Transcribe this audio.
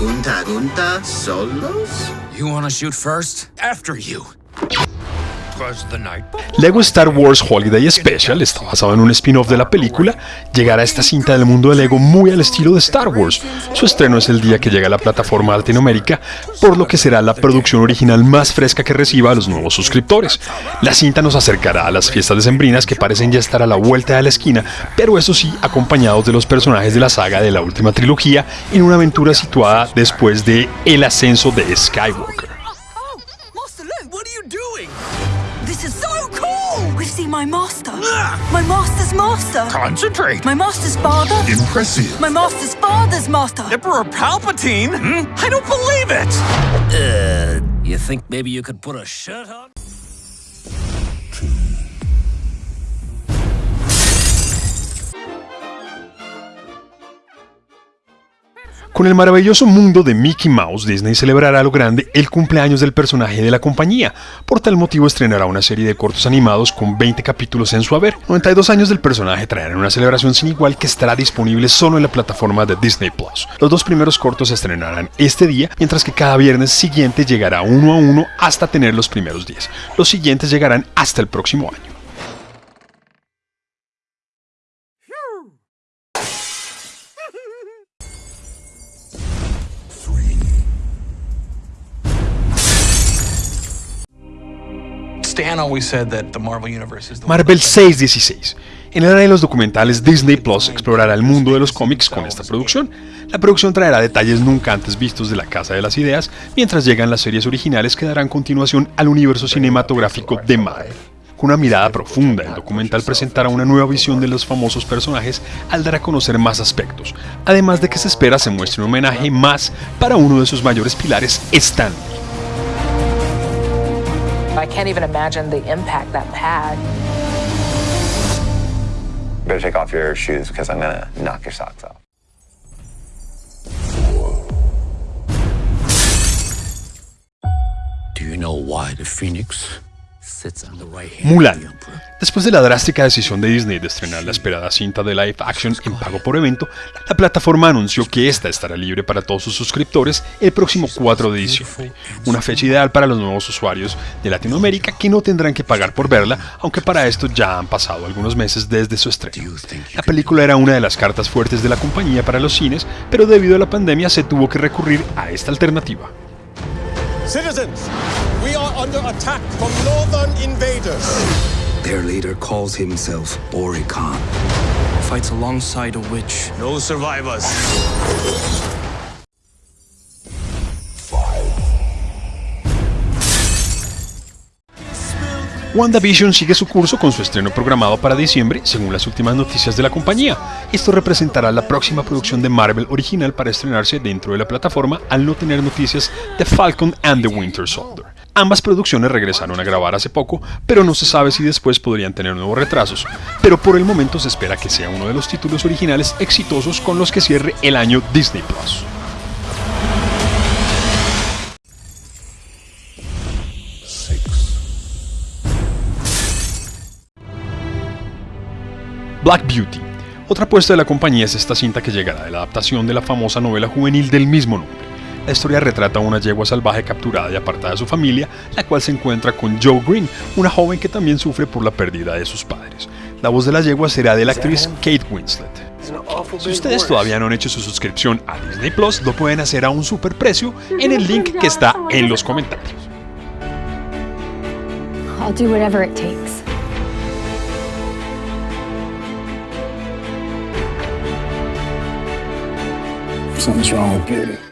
Gunta Gunta solos? You wanna shoot first? After you. Lego Star Wars Holiday Special está basado en un spin-off de la película. Llegará esta cinta del mundo de Lego muy al estilo de Star Wars. Su estreno es el día que llega a la plataforma Latinoamérica, por lo que será la producción original más fresca que reciba a los nuevos suscriptores. La cinta nos acercará a las fiestas decembrinas que parecen ya estar a la vuelta de la esquina, pero eso sí, acompañados de los personajes de la saga de la última trilogía en una aventura situada después de el ascenso de Skywalker. My master. My master's master. Concentrate. My master's father. Impressive. My master's father's master. Emperor Palpatine? Hmm? I don't believe it. Uh, you think maybe you could put a shirt on? Con el maravilloso mundo de Mickey Mouse, Disney celebrará a lo grande el cumpleaños del personaje de la compañía. Por tal motivo estrenará una serie de cortos animados con 20 capítulos en su haber. 92 años del personaje traerán una celebración sin igual que estará disponible solo en la plataforma de Disney Plus. Los dos primeros cortos se estrenarán este día, mientras que cada viernes siguiente llegará uno a uno hasta tener los primeros 10. Los siguientes llegarán hasta el próximo año. Marvel 616. En el área de los documentales, Disney Plus explorará el mundo de los cómics con esta producción. La producción traerá detalles nunca antes vistos de la Casa de las Ideas, mientras llegan las series originales que darán continuación al universo cinematográfico de Marvel. Con una mirada profunda, el documental presentará una nueva visión de los famosos personajes al dar a conocer más aspectos, además de que se espera se muestre un homenaje más para uno de sus mayores pilares, Stan I can't even imagine the impact that had. better take off your shoes because I'm gonna knock your socks off. Do you know why the Phoenix Mulan. Después de la drástica decisión de Disney de estrenar la esperada cinta de live action en pago por evento, la plataforma anunció que esta estará libre para todos sus suscriptores el próximo 4 de diciembre, una fecha ideal para los nuevos usuarios de Latinoamérica que no tendrán que pagar por verla, aunque para esto ya han pasado algunos meses desde su estreno. La película era una de las cartas fuertes de la compañía para los cines, pero debido a la pandemia se tuvo que recurrir a esta alternativa. Citizens, we are under attack from northern invaders. Their leader calls himself Ori Khan. Fights alongside a witch. No survivors. WandaVision sigue su curso con su estreno programado para diciembre, según las últimas noticias de la compañía. Esto representará la próxima producción de Marvel original para estrenarse dentro de la plataforma al no tener noticias de Falcon and the Winter Soldier. Ambas producciones regresaron a grabar hace poco, pero no se sabe si después podrían tener nuevos retrasos. Pero por el momento se espera que sea uno de los títulos originales exitosos con los que cierre el año Disney Plus. Black Beauty. Otra apuesta de la compañía es esta cinta que llegará de la adaptación de la famosa novela juvenil del mismo nombre. La historia retrata a una yegua salvaje capturada y apartada de su familia, la cual se encuentra con Joe Green, una joven que también sufre por la pérdida de sus padres. La voz de la yegua será de la actriz Kate Winslet. Si ustedes todavía no han hecho su suscripción a Disney Plus, lo pueden hacer a un super precio en el link que está en los comentarios. something's wrong with beauty.